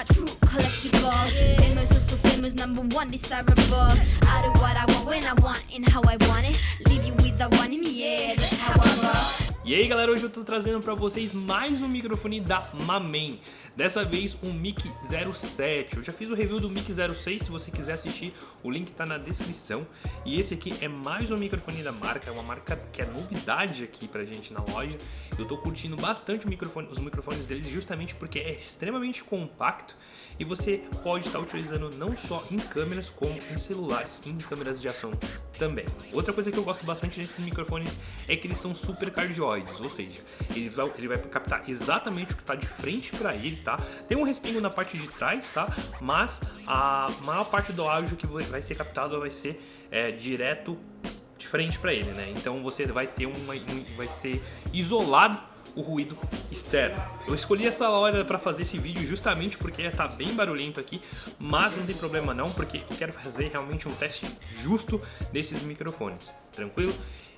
my true collectible. Famous or so famous, number one desirable. I do what I want when I want and how I want it. Leave you with the one in the air. That's how I roll. E aí galera, hoje eu tô trazendo pra vocês mais um microfone da Mamen. Dessa vez um Mic 07 Eu já fiz o review do Mic 06, se você quiser assistir o link tá na descrição. E esse aqui é mais um microfone da marca, é uma marca que é novidade aqui pra gente na loja. Eu tô curtindo bastante microfone, os microfones deles justamente porque é extremamente compacto E você pode estar tá utilizando não só em câmeras como em celulares, em câmeras de ação também. Outra coisa que eu gosto bastante desses microfones é que eles são super cardiosos ou seja, ele vai, ele vai captar exatamente o que está de frente para ele, tá? Tem um respingo na parte de trás, tá? Mas a maior parte do áudio que vai ser captado vai ser é, direto de frente para ele, né? Então você vai ter uma, um, vai ser isolado o ruído externo. Eu escolhi essa hora para fazer esse vídeo justamente porque tá bem barulhento aqui, mas não tem problema não, porque eu quero fazer realmente um teste justo desses microfones, tranquilo?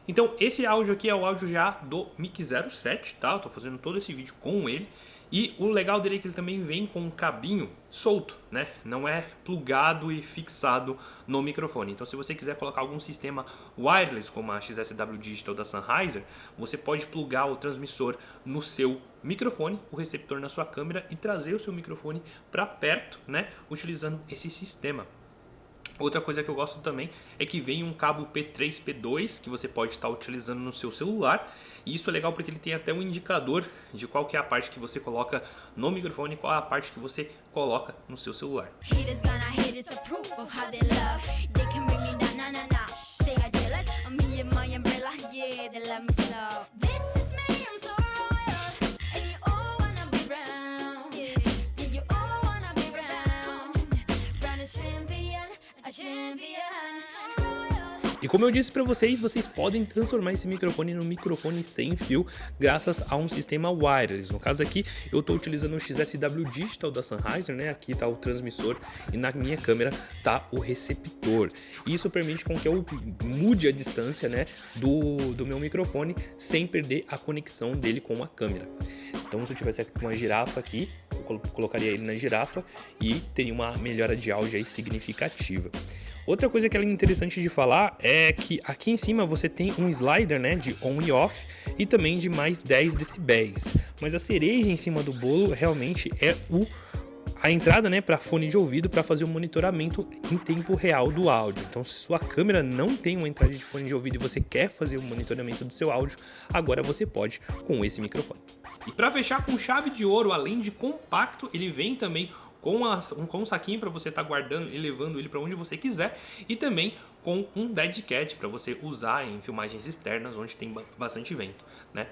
Então esse áudio aqui é o áudio já do Mic 07, tá? Eu tô fazendo todo esse vídeo com ele. E o legal dele é que ele também vem com um cabinho solto, né? Não é plugado e fixado no microfone. Então se você quiser colocar algum sistema wireless, como a XSW Digital da Sennheiser, você pode plugar o transmissor no seu microfone, o receptor na sua câmera e trazer o seu microfone para perto, né? Utilizando esse sistema. Outra coisa que eu gosto também é que vem um cabo P3, P2 que você pode estar utilizando no seu celular. E isso é legal porque ele tem até um indicador de qual que é a parte que você coloca no microfone e qual é a parte que você coloca no seu celular. E como eu disse para vocês, vocês podem transformar esse microfone no microfone sem fio graças a um sistema wireless. No caso aqui, eu estou utilizando o XSW Digital da Sennheiser, né? Aqui está o transmissor e na minha câmera está o receptor. Isso permite com que eu mude a distância, né, do, do meu microfone sem perder a conexão dele com a câmera. Então, se eu tivesse uma girafa aqui, colocaria ele na girafa e teria uma melhora de áudio aí significativa. Outra coisa que é interessante de falar é que aqui em cima você tem um slider né, de on e off e também de mais 10 decibéis. Mas a cereja em cima do bolo realmente é o a entrada né, para fone de ouvido para fazer o monitoramento em tempo real do áudio. Então, se sua câmera não tem uma entrada de fone de ouvido e você quer fazer o monitoramento do seu áudio, agora você pode com esse microfone. E para fechar com chave de ouro, além de compacto, ele vem também com, a, com um saquinho para você estar tá guardando e levando ele para onde você quiser e também com um dead cat para você usar em filmagens externas onde tem bastante vento, né?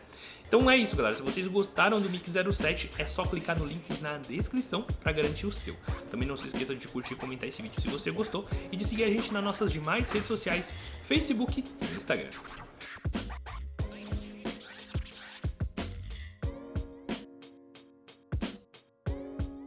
Então é isso, galera. Se vocês gostaram do Mic 07, é só clicar no link na descrição para garantir o seu. Também não se esqueça de curtir e comentar esse vídeo se você gostou e de seguir a gente nas nossas demais redes sociais, Facebook e Instagram.